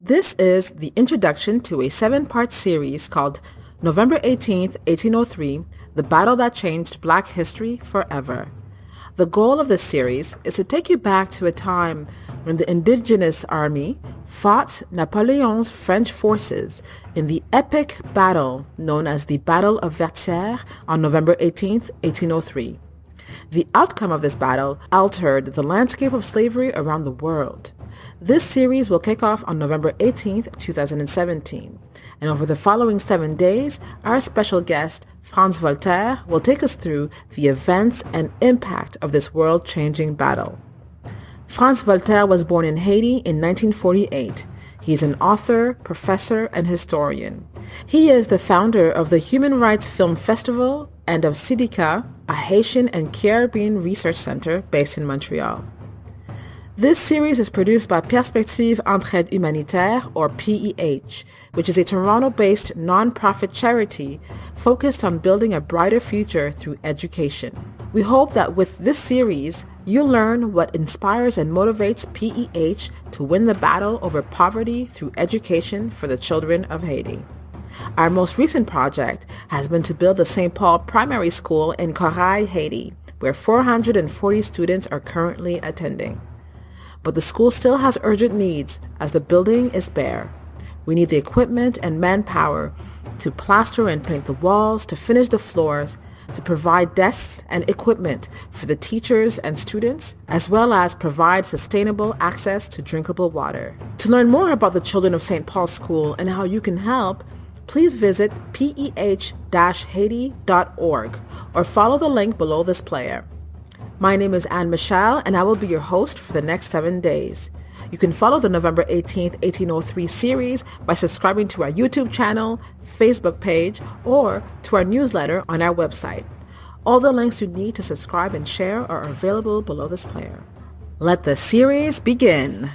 This is the introduction to a seven-part series called November 18th, 1803, The Battle That Changed Black History Forever. The goal of this series is to take you back to a time when the indigenous army fought Napoleon's French forces in the epic battle known as the Battle of Vertières on November 18th, 1803. The outcome of this battle altered the landscape of slavery around the world. This series will kick off on November 18th, 2017. And over the following seven days, our special guest, Frantz Voltaire, will take us through the events and impact of this world-changing battle. Frantz Voltaire was born in Haiti in 1948. He is an author, professor, and historian. He is the founder of the Human Rights Film Festival and of CIDIHCA, a Haitian and Caribbean research center based in Montreal. This series is produced by Perspective Entraide Humanitaire, or PEH, which is a Toronto-based non-profit charity focused on building a brighter future through education. We hope that with this series, you'll learn what inspires and motivates PEH to win the battle over poverty through education for the children of Haiti. Our most recent project has been to build the St. Paul Primary School in Corail, Haiti, where 440 students are currently attending but the school still has urgent needs as the building is bare. We need the equipment and manpower to plaster and paint the walls, to finish the floors, to provide desks and equipment for the teachers and students, as well as provide sustainable access to drinkable water. To learn more about the children of St. Paul School and how you can help, please visit peh-haiti.org or follow the link below this player. My name is Anne Michelle, and I will be your host for the next seven days. You can follow the November 18th, 1803 series by subscribing to our YouTube channel, Facebook page, or to our newsletter on our website. All the links you need to subscribe and share are available below this player. Let the series begin.